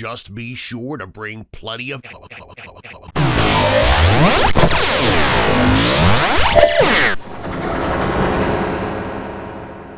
just be sure to bring plenty of